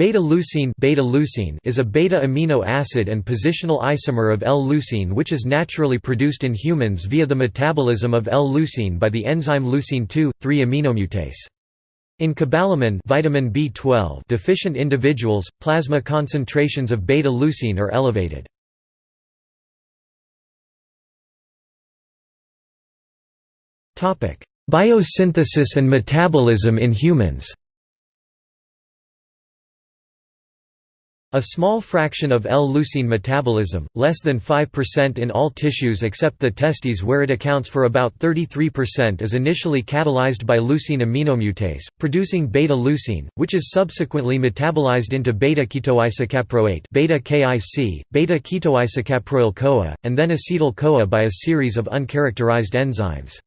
Beta-leucine beta is a beta-amino acid and positional isomer of L-leucine which is naturally produced in humans via the metabolism of L-leucine by the enzyme leucine 2,3 aminomutase. In cobalamin vitamin B12 deficient individuals, plasma concentrations of beta-leucine are elevated. Biosynthesis and metabolism in humans A small fraction of L-leucine metabolism, less than 5% in all tissues except the testes where it accounts for about 33% is initially catalyzed by leucine aminomutase, producing beta-leucine, which is subsequently metabolized into beta-ketoisocaproate beta-KIC, beta-ketoisocaproyl-CoA, and then acetyl-CoA by a series of uncharacterized enzymes.